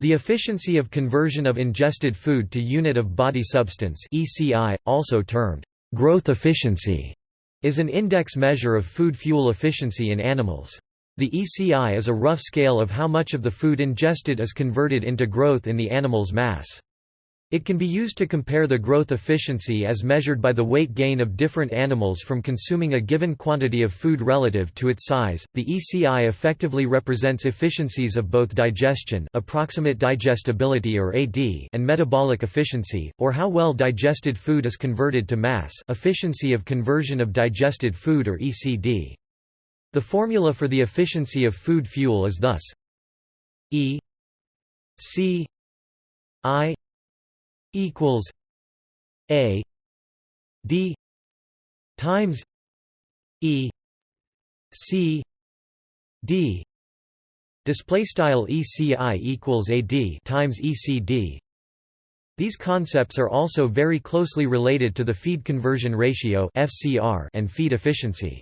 The efficiency of conversion of ingested food to unit of body substance ECI, also termed growth efficiency, is an index measure of food fuel efficiency in animals. The ECI is a rough scale of how much of the food ingested is converted into growth in the animal's mass. It can be used to compare the growth efficiency as measured by the weight gain of different animals from consuming a given quantity of food relative to its size. The ECI effectively represents efficiencies of both digestion, approximate digestibility or AD, and metabolic efficiency, or how well digested food is converted to mass, efficiency of conversion of digested food or ECD. The formula for the efficiency of food fuel is thus E C I equals A D times E C D display style ECI equals AD times ECD these concepts are also very closely related to the feed conversion ratio (FCR) and feed efficiency